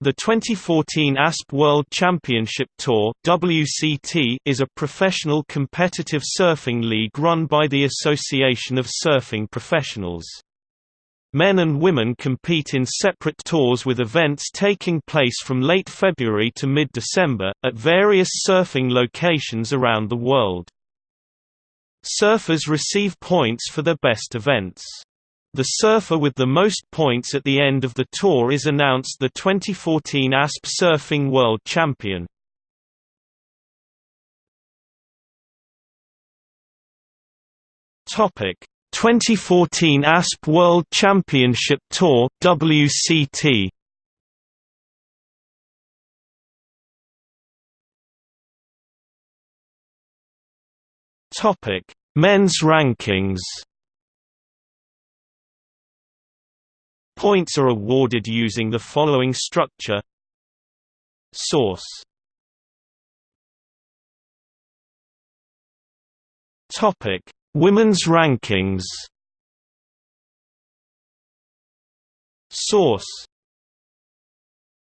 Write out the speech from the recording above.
The 2014 ASP World Championship Tour WCT is a professional competitive surfing league run by the Association of Surfing Professionals. Men and women compete in separate tours with events taking place from late February to mid-December, at various surfing locations around the world. Surfers receive points for their best events. The surfer with the most points at the end of the tour is announced the 2014 ASP Surfing World Champion. Topic. 2014 ASP World Championship Tour WCT Topic. Men's rankings Points are awarded using the following structure. Source. Topic: Women's rankings. Source